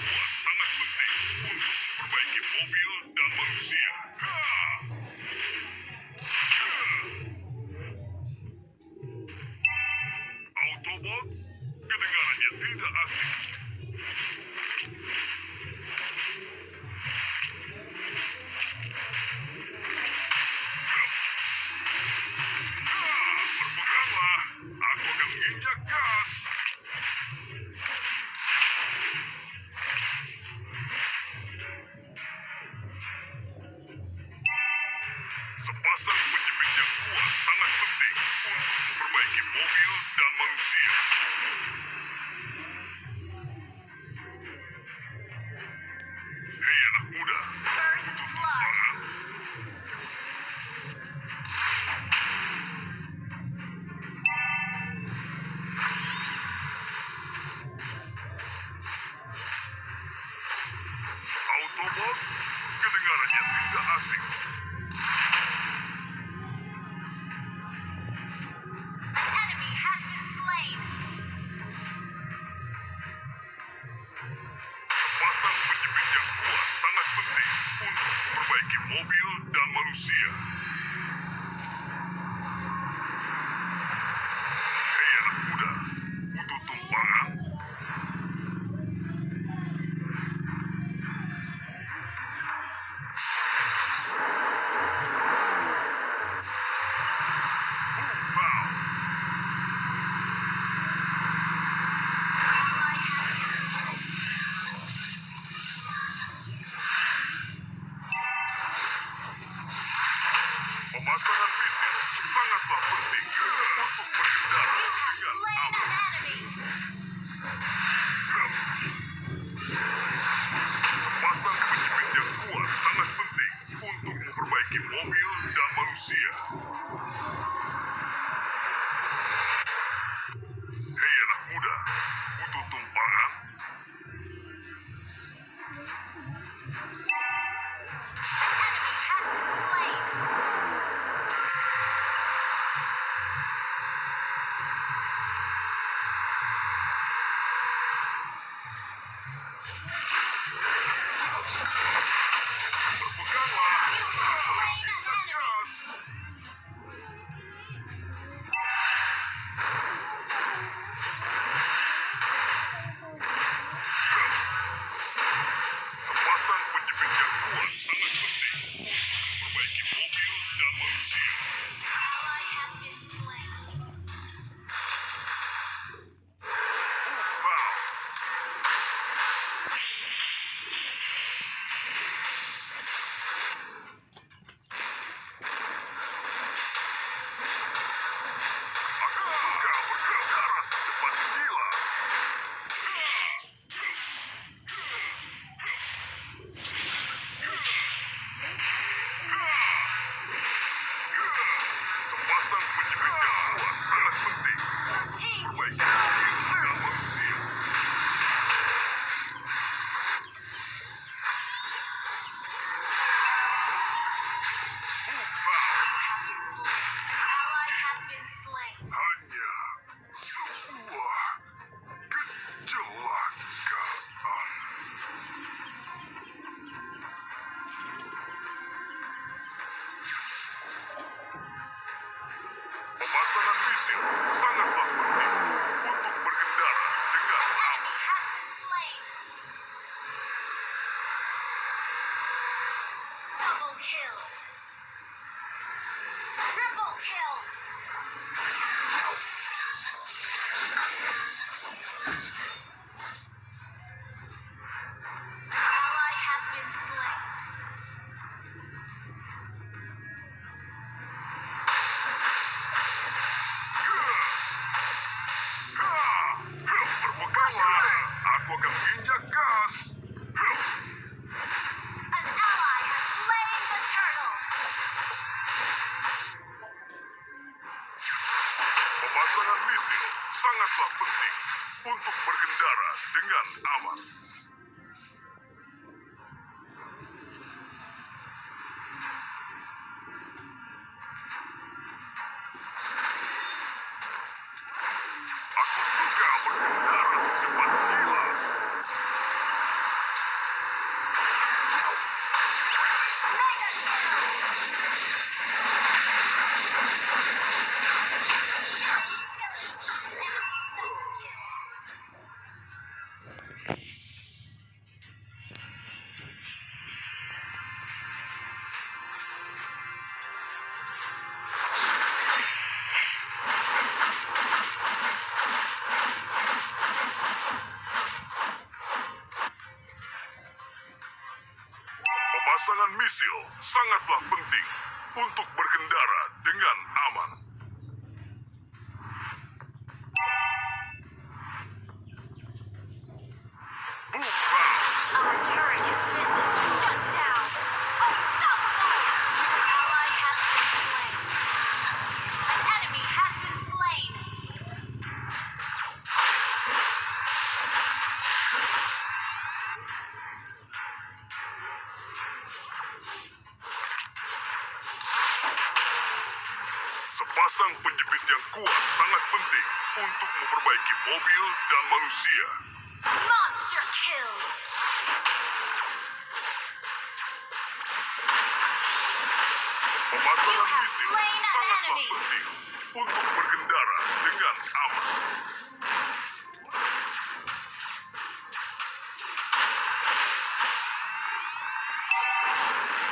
Yeah. sangatlah penting untuk berkendara dengan aman. sangatlah penting untuk berkendara dengan Sang penjepit yang kuat sangat penting untuk memperbaiki mobil dan manusia. Monster kill. Pemasangan misil sangat penting untuk berkendara dengan aman.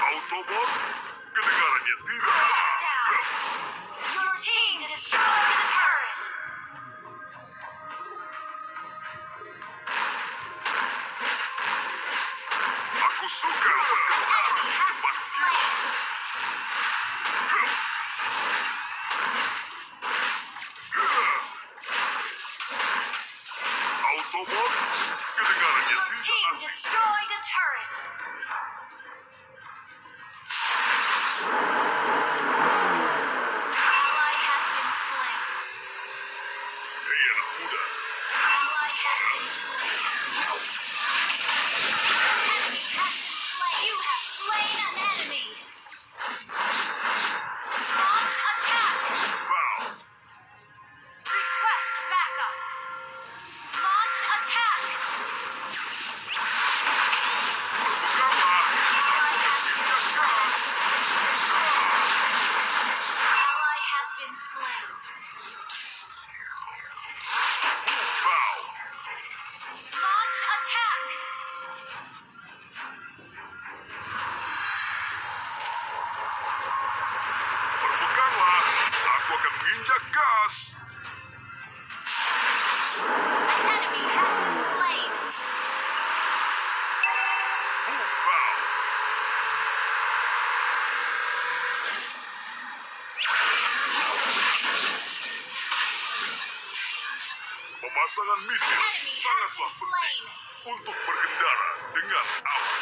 Autobot, kedengarannya tidak Your team destroyed the turret! Pasangan misi sangatlah penting untuk berkendara dengan aman.